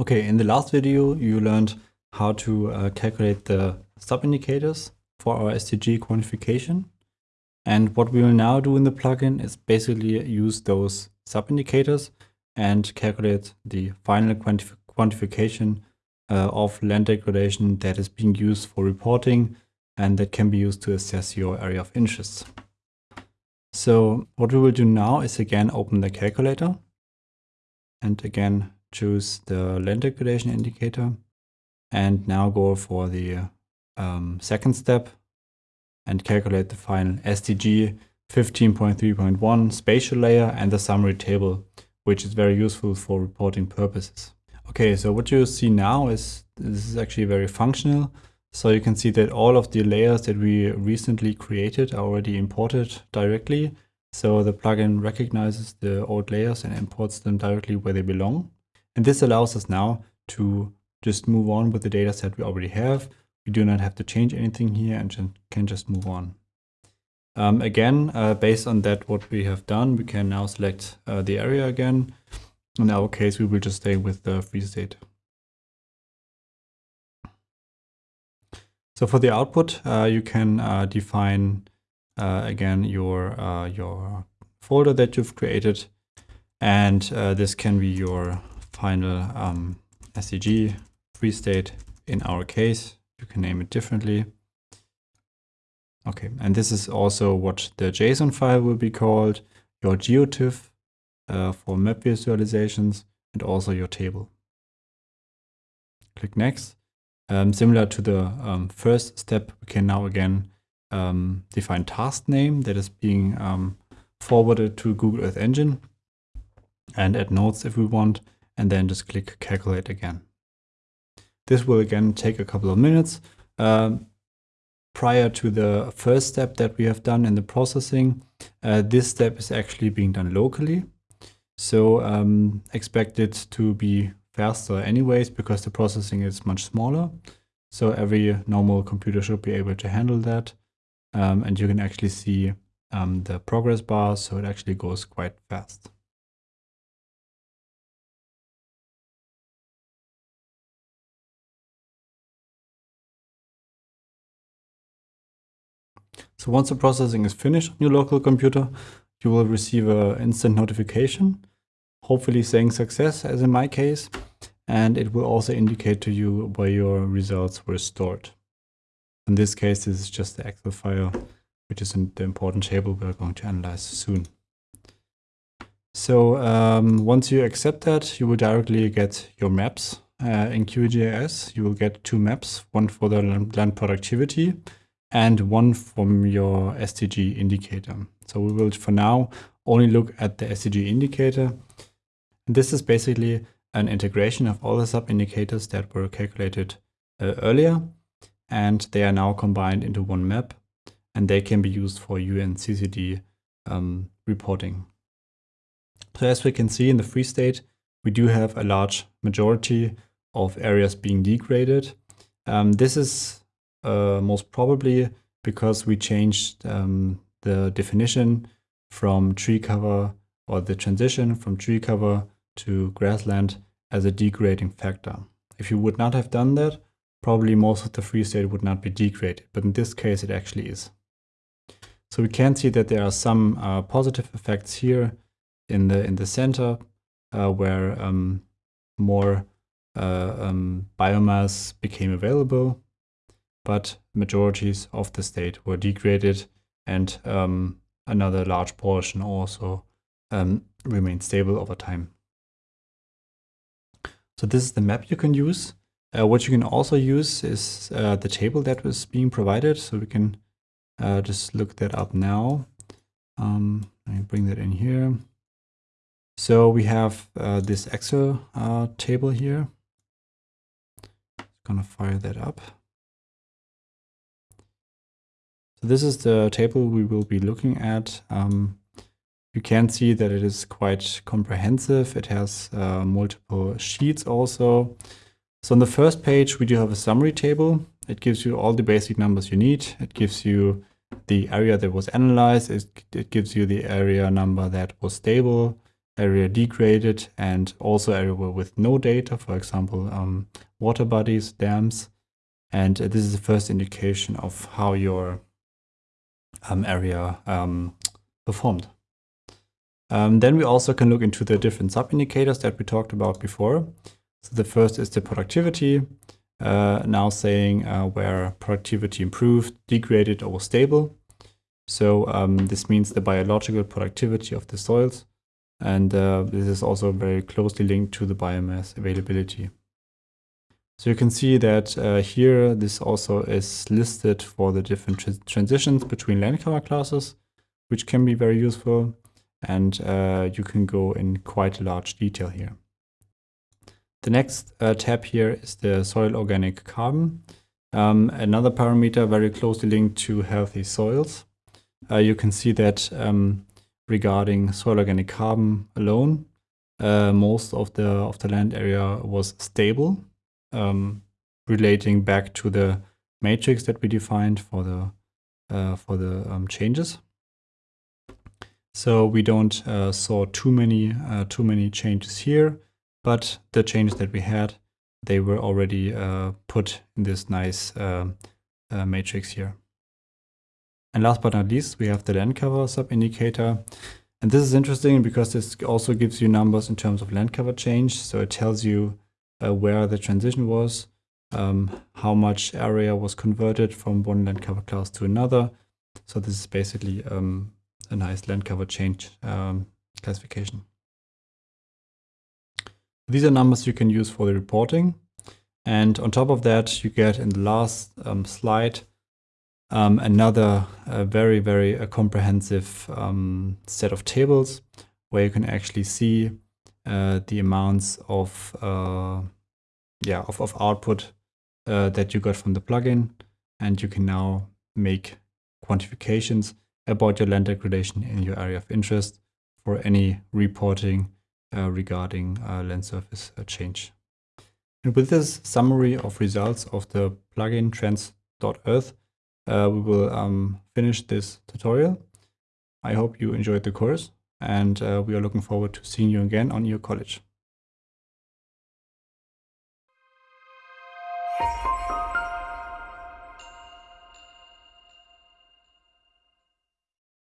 Okay, in the last video, you learned how to uh, calculate the sub-indicators for our SDG quantification. And what we will now do in the plugin is basically use those sub-indicators and calculate the final quantif quantification uh, of land degradation that is being used for reporting and that can be used to assess your area of interest. So what we will do now is again open the calculator and again choose the land degradation indicator and now go for the um, second step and calculate the final SDG 15.3.1 spatial layer and the summary table, which is very useful for reporting purposes. Okay, so what you see now is this is actually very functional. So you can see that all of the layers that we recently created are already imported directly. So the plugin recognizes the old layers and imports them directly where they belong. And this allows us now to just move on with the data set we already have. We do not have to change anything here and can just move on. Um, again, uh, based on that, what we have done, we can now select uh, the area again. In our case, we will just stay with the free state. So for the output, uh, you can uh, define uh, again your uh, your folder that you've created, and this can be your final um, SDG free state in our case. You can name it differently. Okay, and this is also what the JSON file will be called, your geotiff uh, for map visualizations, and also your table. Click Next. Um, similar to the um, first step, we can now again um, define task name that is being um, forwarded to Google Earth Engine and add notes if we want and then just click calculate again. This will again take a couple of minutes. Um, prior to the first step that we have done in the processing, uh, this step is actually being done locally. So um, expect it to be faster anyways because the processing is much smaller. So every normal computer should be able to handle that. Um, and you can actually see um, the progress bar, so it actually goes quite fast. So once the processing is finished on your local computer, you will receive an instant notification, hopefully saying success as in my case, and it will also indicate to you where your results were stored. In this case, this is just the Excel file, which is the important table we're going to analyze soon. So um, once you accept that, you will directly get your maps. Uh, in QGIS, you will get two maps, one for the land productivity and one from your SDG indicator. So we will for now only look at the SDG indicator. And this is basically an integration of all the sub-indicators that were calculated uh, earlier and they are now combined into one map and they can be used for UNCCD um, reporting. So as we can see in the free state, we do have a large majority of areas being degraded. Um, this is uh, most probably because we changed um, the definition from tree cover or the transition from tree cover to grassland as a degrading factor. If you would not have done that, probably most of the free state would not be degraded, but in this case it actually is. So we can see that there are some uh, positive effects here in the in the center uh, where um, more uh, um, biomass became available but majorities of the state were degraded and um, another large portion also um, stable over time. So this is the map you can use. Uh, what you can also use is uh, the table that was being provided. So we can uh, just look that up now. Um, let me bring that in here. So we have uh, this Excel uh, table here. Gonna fire that up. So this is the table we will be looking at. Um, you can see that it is quite comprehensive. It has uh, multiple sheets also. So on the first page, we do have a summary table. It gives you all the basic numbers you need. It gives you the area that was analyzed. It, it gives you the area number that was stable, area degraded, and also area with no data, for example, um, water bodies, dams. And uh, this is the first indication of how your area um, performed. Um, then we also can look into the different sub-indicators that we talked about before. So the first is the productivity, uh, now saying uh, where productivity improved, degraded, or was stable. So um, this means the biological productivity of the soils. And uh, this is also very closely linked to the biomass availability. So you can see that uh, here this also is listed for the different tr transitions between land cover classes, which can be very useful. And uh, you can go in quite a large detail here. The next uh, tab here is the soil organic carbon. Um, another parameter very closely linked to healthy soils. Uh, you can see that um, regarding soil organic carbon alone, uh, most of the of the land area was stable um, relating back to the matrix that we defined for the uh, for the um, changes. So we don't uh, saw too many uh, too many changes here, but the changes that we had, they were already uh, put in this nice uh, uh, matrix here. And last but not least, we have the land cover sub indicator. And this is interesting because this also gives you numbers in terms of land cover change. So it tells you uh, where the transition was, um, how much area was converted from one land cover class to another. So this is basically um, a nice land cover change um, classification. These are numbers you can use for the reporting. And on top of that, you get in the last um, slide um, another uh, very, very uh, comprehensive um, set of tables where you can actually see uh, the amounts of uh, yeah of, of output uh, that you got from the plugin and you can now make quantifications about your land degradation in your area of interest for any reporting uh, regarding land surface change. And with this summary of results of the plugin trends.earth, uh, we will um, finish this tutorial. I hope you enjoyed the course and uh, we are looking forward to seeing you again on EO College.